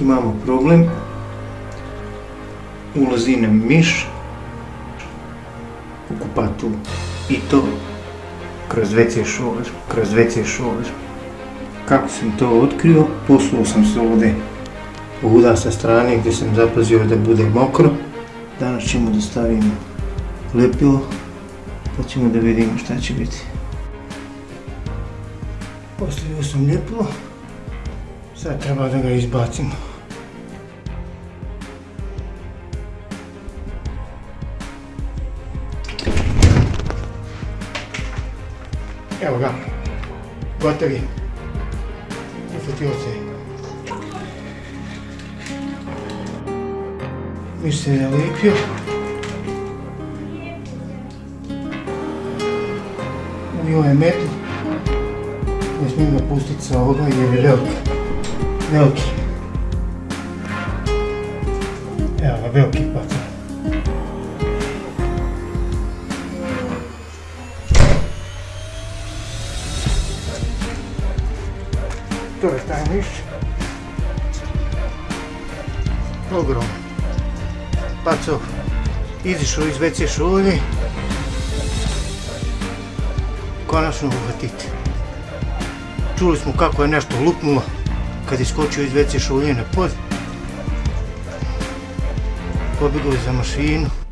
imamo problem. Ulazi nam miš u kupatu i to kroz WC šover, kroz WC šover. Kako sam to otkrio, posuo sam se ovdje ovuda sa strane gdje sam zapazio da bude mokro. Danas ćemo da stavimo lepilo, pa ćemo da vidimo šta će biti. Postavio sam ljepilo, sad treba da ga izbacimo. Evo ga, gotovi. Ufutio se. Miš se nalijepio. Uvio je metu. Ne smijem ga pustiti sa ovoga jer je veliki. Veliki. Evo ga, veliki paca. To je taj miš. Ogrom. Paco, izišao iz WC šolje. Konačno uhvatiti. Čuli smo kako je nešto lupnulo kad je skočio iz WC šolje na pod. Pobjegli za mašinu.